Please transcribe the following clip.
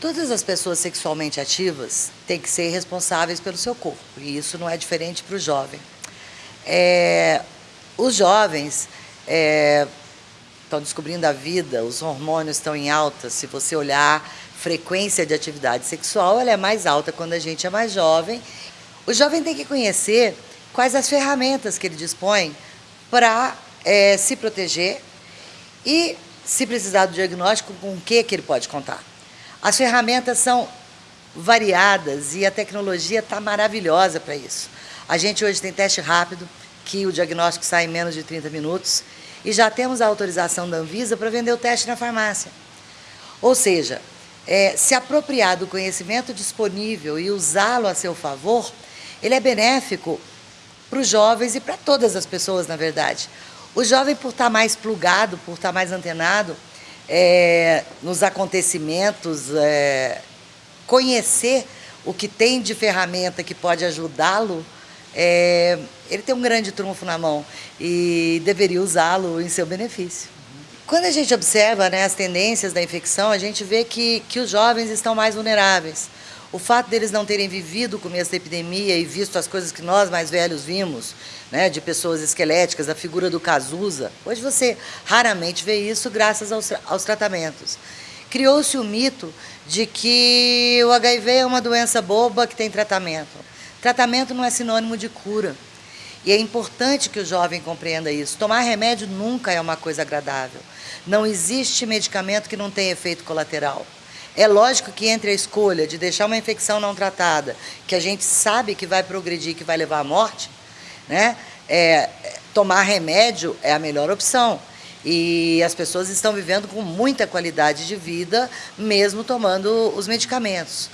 Todas as pessoas sexualmente ativas têm que ser responsáveis pelo seu corpo, e isso não é diferente para o jovem. É, os jovens é, estão descobrindo a vida, os hormônios estão em alta, se você olhar frequência de atividade sexual, ela é mais alta quando a gente é mais jovem. O jovem tem que conhecer quais as ferramentas que ele dispõe para é, se proteger e, se precisar do diagnóstico, com o que, que ele pode contar. As ferramentas são variadas e a tecnologia está maravilhosa para isso. A gente hoje tem teste rápido, que o diagnóstico sai em menos de 30 minutos, e já temos a autorização da Anvisa para vender o teste na farmácia. Ou seja, é, se apropriar do conhecimento disponível e usá-lo a seu favor, ele é benéfico para os jovens e para todas as pessoas, na verdade. O jovem, por estar mais plugado, por estar mais antenado, é, nos acontecimentos, é, conhecer o que tem de ferramenta que pode ajudá-lo, é, ele tem um grande trunfo na mão e deveria usá-lo em seu benefício. Quando a gente observa né, as tendências da infecção, a gente vê que, que os jovens estão mais vulneráveis. O fato deles não terem vivido o começo da epidemia e visto as coisas que nós mais velhos vimos, né, de pessoas esqueléticas, a figura do Cazuza, hoje você raramente vê isso graças aos, aos tratamentos. Criou-se o mito de que o HIV é uma doença boba que tem tratamento. Tratamento não é sinônimo de cura. E é importante que o jovem compreenda isso. Tomar remédio nunca é uma coisa agradável. Não existe medicamento que não tenha efeito colateral. É lógico que entre a escolha de deixar uma infecção não tratada, que a gente sabe que vai progredir, que vai levar à morte, né? É, tomar remédio é a melhor opção. E as pessoas estão vivendo com muita qualidade de vida, mesmo tomando os medicamentos.